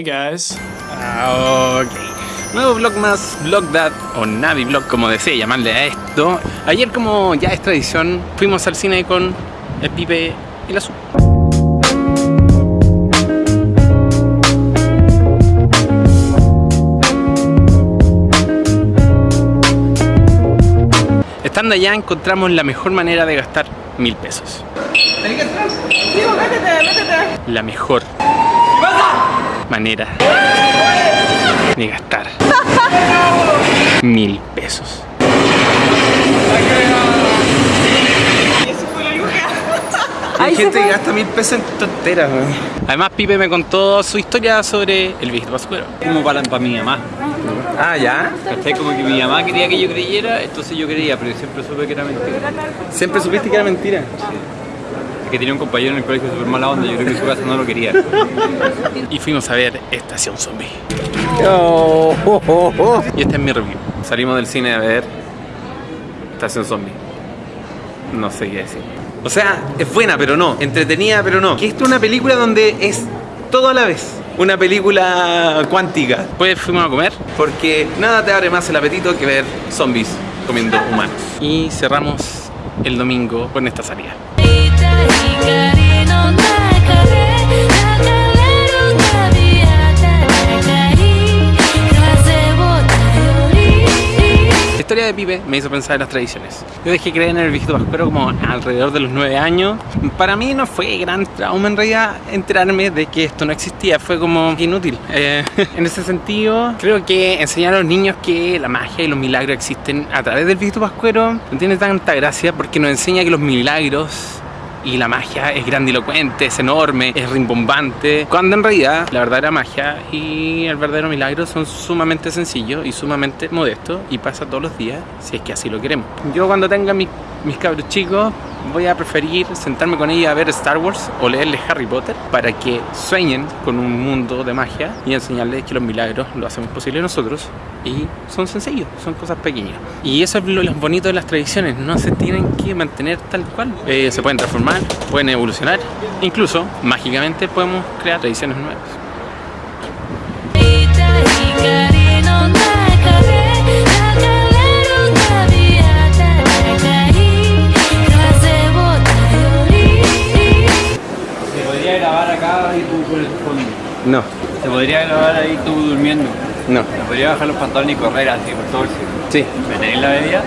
Hey guys. Ah, ok. Nuevo vlog más, Vlogdad o Navi Vlog, como desee llamarle a esto. Ayer, como ya es tradición, fuimos al cine con el Pipe y la Su. Estando allá encontramos la mejor manera de gastar mil pesos. La mejor manera de gastar mil pesos. Hay gente que gasta mil pesos en tonteras, weón. Además, Pipe me contó su historia sobre el viejito pascuero. como para, para mi mamá. Ah, ¿ya? ¿Cachai? Como que mi mamá quería que yo creyera, entonces yo creía, pero yo siempre supe que era mentira. ¿Siempre supiste que era mentira? Es que tenía un compañero en el colegio súper mala onda, yo creo que su casa no lo quería. Y fuimos a ver Estación Zombie. Oh, oh, oh, oh. Y este es mi review. Salimos del cine a ver Estación Zombie. No sé qué decir. O sea, es buena, pero no. Entretenida, pero no. Que esto es una película donde es todo a la vez. Una película cuántica. Después fuimos a comer Porque nada te abre más el apetito que ver zombies comiendo humanos. y cerramos el domingo con esta salida. La historia de Pipe me hizo pensar en las tradiciones. Yo dejé creer en el viejito pascuero como alrededor de los 9 años. Para mí no fue gran trauma en realidad enterarme de que esto no existía. Fue como inútil. Eh, en ese sentido, creo que enseñar a los niños que la magia y los milagros existen a través del viejito pascuero no tiene tanta gracia porque nos enseña que los milagros y la magia es grandilocuente, es enorme, es rimbombante, cuando en realidad la verdadera magia y el verdadero milagro son sumamente sencillos y sumamente modestos y pasa todos los días si es que así lo queremos. Yo cuando tenga mis, mis cabros chicos voy a preferir sentarme con ellos a ver Star Wars o leerles Harry Potter para que sueñen con un mundo de magia y enseñarles que los milagros lo hacemos posible nosotros y son sencillos, son cosas pequeñas. Y eso es lo, lo bonito de las tradiciones, no se tienen que mantener tal cual. Eh, se pueden transformar, pueden evolucionar, incluso mágicamente podemos crear tradiciones nuevas. Fondo. No, Se podría grabar ahí tú durmiendo. no. Se podría bajar los pantalones y correr así por todo el cielo. Sí. ¿Me tenéis la bebida?